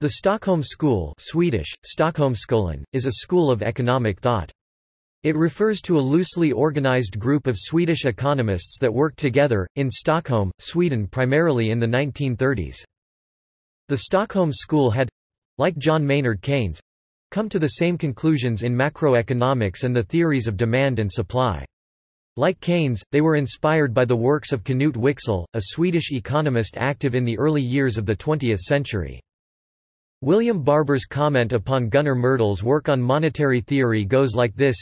The Stockholm School Swedish, Stockholmskolan, is a school of economic thought. It refers to a loosely organized group of Swedish economists that worked together, in Stockholm, Sweden primarily in the 1930s. The Stockholm School had, like John Maynard Keynes, come to the same conclusions in macroeconomics and the theories of demand and supply. Like Keynes, they were inspired by the works of Knut Wicksell, a Swedish economist active in the early years of the 20th century. William Barber's comment upon Gunnar Myrdal's work on monetary theory goes like this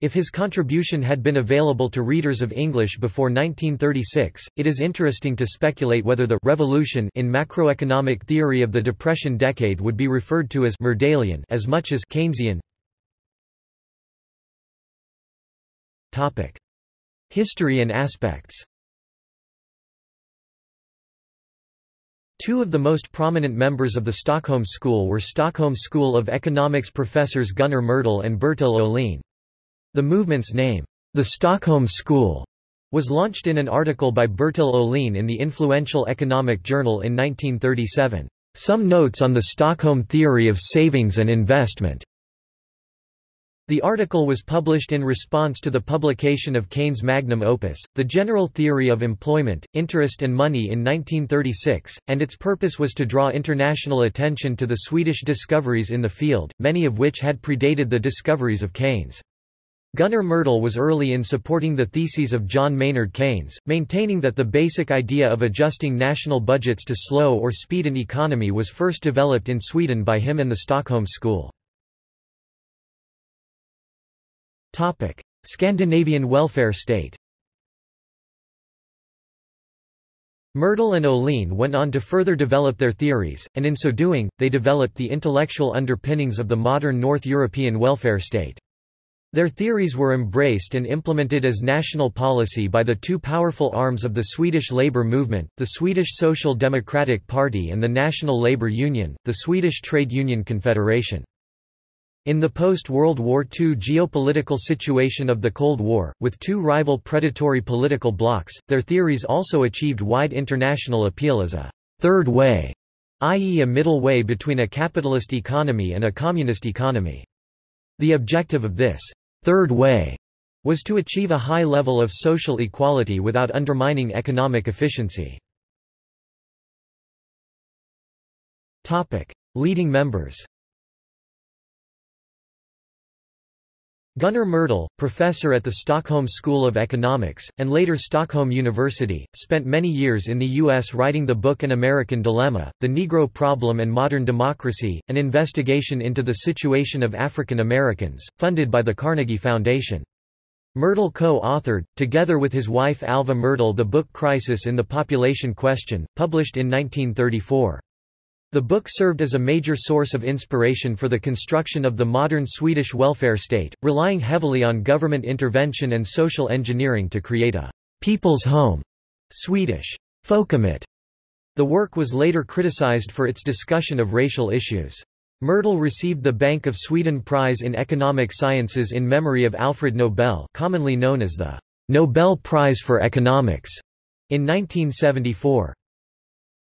if his contribution had been available to readers of English before 1936, it is interesting to speculate whether the revolution in macroeconomic theory of the Depression decade would be referred to as Myrdalian as much as Keynesian. History and aspects. Two of the most prominent members of the Stockholm School were Stockholm School of Economics professors Gunnar Myrdal and Bertil Ohlin. The movement's name, the Stockholm School, was launched in an article by Bertil Ohlin in the influential Economic Journal in 1937. Some notes on the Stockholm theory of savings and investment. The article was published in response to the publication of Keynes' magnum opus, The General Theory of Employment, Interest and Money in 1936, and its purpose was to draw international attention to the Swedish discoveries in the field, many of which had predated the discoveries of Keynes. Gunnar Myrdal was early in supporting the theses of John Maynard Keynes, maintaining that the basic idea of adjusting national budgets to slow or speed an economy was first developed in Sweden by him and the Stockholm School. Topic: Scandinavian welfare state. Myrdal and Ohlin went on to further develop their theories, and in so doing, they developed the intellectual underpinnings of the modern North European welfare state. Their theories were embraced and implemented as national policy by the two powerful arms of the Swedish labour movement, the Swedish Social Democratic Party and the National Labour Union, the Swedish Trade Union Confederation. In the post-World War II geopolitical situation of the Cold War, with two rival predatory political blocs, their theories also achieved wide international appeal as a third way, i.e. a middle way between a capitalist economy and a communist economy. The objective of this third way was to achieve a high level of social equality without undermining economic efficiency. Leading members Gunnar Myrdal, professor at the Stockholm School of Economics, and later Stockholm University, spent many years in the U.S. writing the book An American Dilemma, The Negro Problem and Modern Democracy, an investigation into the situation of African Americans, funded by the Carnegie Foundation. Myrdal co-authored, together with his wife Alva Myrdal the book Crisis in the Population Question, published in 1934. The book served as a major source of inspiration for the construction of the modern Swedish welfare state, relying heavily on government intervention and social engineering to create a people's home Swedish folkhemmet. The work was later criticized for its discussion of racial issues. Myrdal received the Bank of Sweden Prize in Economic Sciences in memory of Alfred Nobel commonly known as the Nobel Prize for Economics in 1974.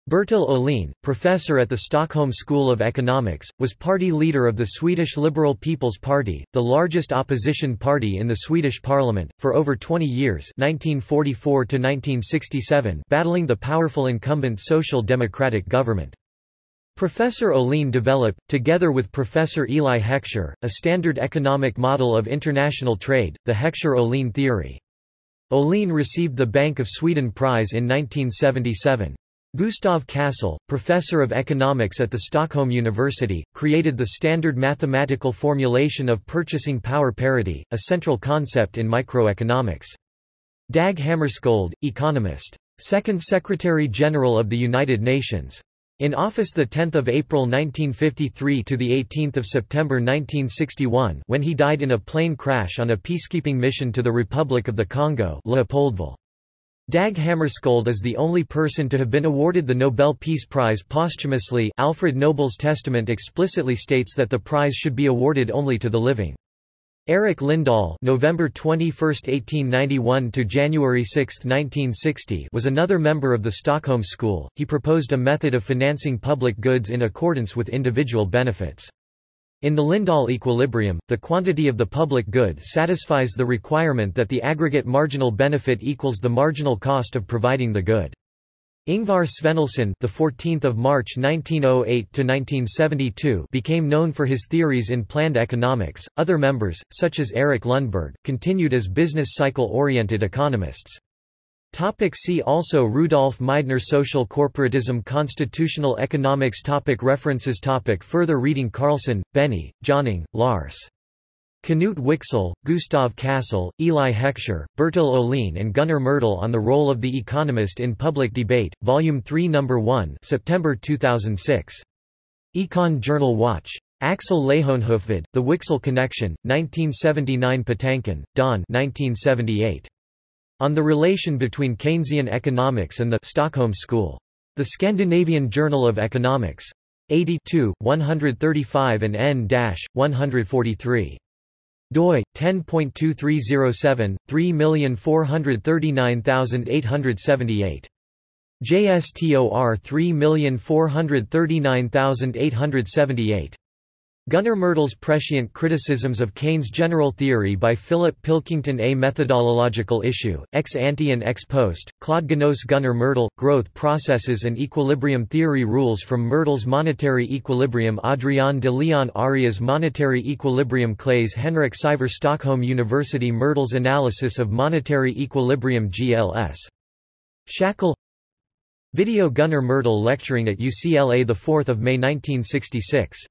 Bertil Ohlin, professor at the Stockholm School of Economics, was party leader of the Swedish Liberal People's Party, the largest opposition party in the Swedish parliament, for over 20 years 1944 battling the powerful incumbent Social Democratic government. Professor Ohlin developed, together with Professor Eli Heckscher, a standard economic model of international trade, the Heckscher-Ohlin theory. Ohlin received the Bank of Sweden Prize in 1977. Gustav Cassel, professor of economics at the Stockholm University, created the standard mathematical formulation of purchasing power parity, a central concept in microeconomics. Dag Hammarskjöld, economist. Second Secretary-General of the United Nations. In office 10 April 1953 to 18 September 1961 when he died in a plane crash on a peacekeeping mission to the Republic of the Congo Leopoldville. Dag Hammarskjöld is the only person to have been awarded the Nobel Peace Prize posthumously Alfred Nobel's testament explicitly states that the prize should be awarded only to the living. Erik Lindahl November 21, 1891 to January 6, 1960 was another member of the Stockholm School. He proposed a method of financing public goods in accordance with individual benefits. In the Lindahl equilibrium, the quantity of the public good satisfies the requirement that the aggregate marginal benefit equals the marginal cost of providing the good. Ingvar Svennilson, the 14th of March 1908 to 1972, became known for his theories in planned economics. Other members, such as Erik Lundberg, continued as business cycle-oriented economists. Topic see also Rudolf Meidner Social corporatism Constitutional economics topic References topic Further reading Carlson, Benny, Jonung, Lars. Knut Wicksell, Gustav Cassel, Eli Heckscher, Bertil Ohlin and Gunnar Myrdal on the Role of the Economist in Public Debate, Volume 3 No. 1 September 2006. Econ Journal Watch. Axel Leijonhufvud, The Wicksell Connection, 1979 Patinkin, Don 1978. On the Relation between Keynesian Economics and the Stockholm School. The Scandinavian Journal of Economics. 82, 135 and n-143 doi 10.2307 3439878 JSTOR 3439878 Gunnar Myrdal's Prescient Criticisms of Keynes' General Theory by Philip Pilkington A. Methodological issue, ex ante and ex post, Claude Gnos Gunnar Myrdal, Growth Processes and Equilibrium Theory Rules from Myrdal's Monetary Equilibrium Adrian de Leon Arias Monetary Equilibrium Claes Henrik Siven Stockholm University Myrdal's Analysis of Monetary Equilibrium GLS. Shackle. Video Gunnar Myrdal lecturing at UCLA 4 May 1966